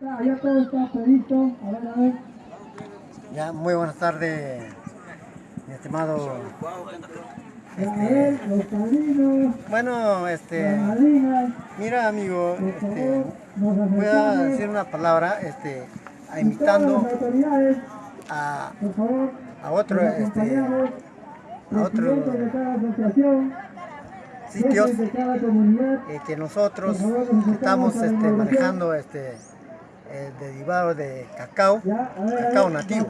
Ya todo está previsto. A ver, a ver. Ya, muy buenas tardes, mi estimado. Padrinos, Bueno, este, mira amigo, este, voy a decir una palabra, este, a a, a otro, este, a otro Presidente de cada asociación, sitios eh, que nosotros estamos este, manejando este, el derivado de cacao, cacao nativo.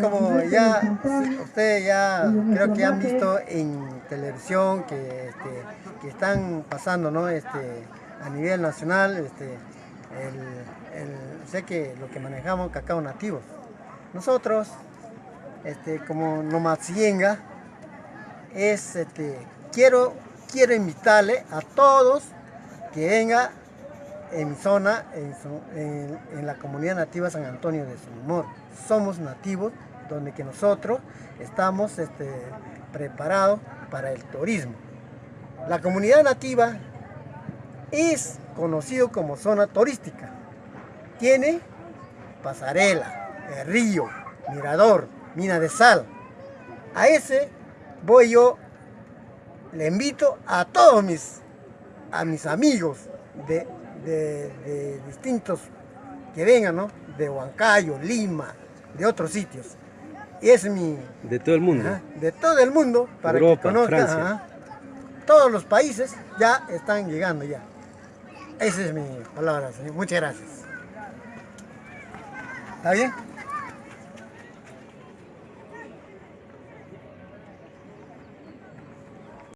como ya, ustedes ya creo que han visto en televisión que, este, que están pasando, ¿no? Este, a nivel nacional, este, el, sé que lo que manejamos cacao nativos. Nosotros, este, como Nomatsienga, es, este, quiero, quiero invitarle a todos que venga en mi zona, en, la comunidad nativa San Antonio de Sunimor. Somos nativos, donde que nosotros estamos este, preparados para el turismo. La comunidad nativa es conocido como zona turística. Tiene pasarela, el río, mirador, mina de sal. A ese voy yo, le invito a todos mis, a mis amigos de, de- de distintos que vengan, ¿no? De Huancayo, Lima, de otros sitios. Y es mi, De todo el mundo. Ajá, de todo el mundo para Europa, que conozcan. Ajá. Todos los países ya están llegando ya. Esa es mi palabra, señor. Muchas gracias. ¿Está bien?